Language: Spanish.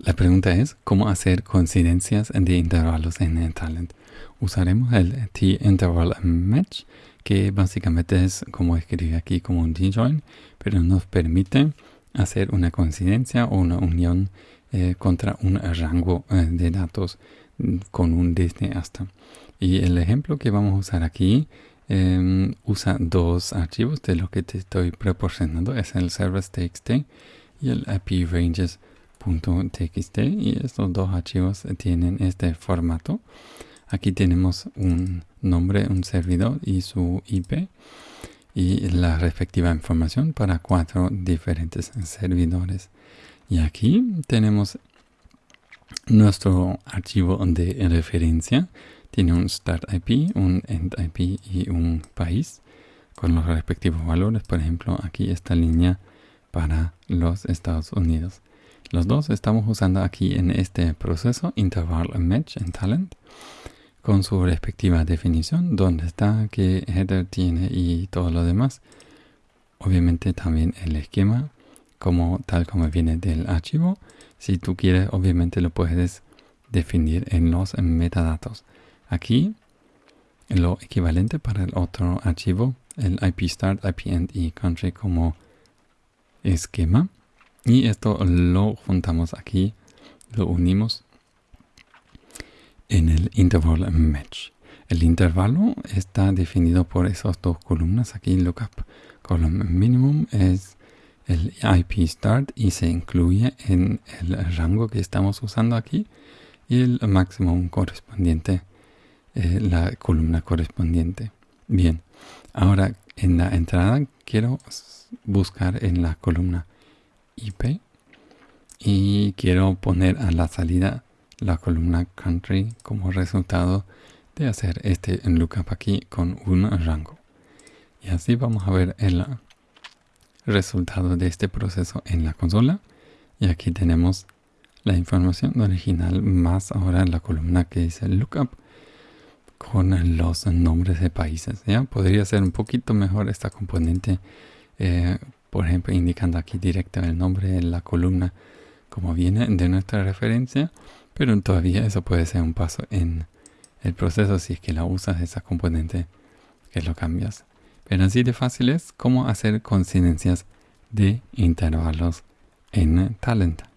La pregunta es cómo hacer coincidencias de intervalos en Talent. Usaremos el t-interval match, que básicamente es como escribir aquí como un d-join, pero nos permite hacer una coincidencia o una unión eh, contra un rango eh, de datos mm, con un desde hasta. Y el ejemplo que vamos a usar aquí em, usa dos archivos de lo que te estoy proporcionando. Es el service.txt y el ranges .txt y estos dos archivos tienen este formato. Aquí tenemos un nombre, un servidor y su IP y la respectiva información para cuatro diferentes servidores. Y aquí tenemos nuestro archivo de referencia. Tiene un start IP, un end IP y un país con los respectivos valores. Por ejemplo, aquí esta línea para los Estados Unidos. Los dos estamos usando aquí en este proceso interval match en talent con su respectiva definición, dónde está, qué header tiene y todo lo demás. Obviamente también el esquema como tal como viene del archivo. Si tú quieres, obviamente lo puedes definir en los metadatos. Aquí lo equivalente para el otro archivo, el IP start, IP end y country como esquema. Y esto lo juntamos aquí, lo unimos en el interval match. El intervalo está definido por esas dos columnas aquí, lookup column minimum es el IP start y se incluye en el rango que estamos usando aquí y el máximo correspondiente, eh, la columna correspondiente. Bien, ahora en la entrada quiero buscar en la columna IP y quiero poner a la salida la columna country como resultado de hacer este lookup aquí con un rango. Y así vamos a ver el resultado de este proceso en la consola. Y aquí tenemos la información original más ahora la columna que dice lookup con los nombres de países. ¿ya? Podría ser un poquito mejor esta componente eh, por ejemplo indicando aquí directo el nombre de la columna como viene de nuestra referencia pero todavía eso puede ser un paso en el proceso si es que la usas esa componente que lo cambias. Pero así de fácil es como hacer coincidencias de intervalos en Talent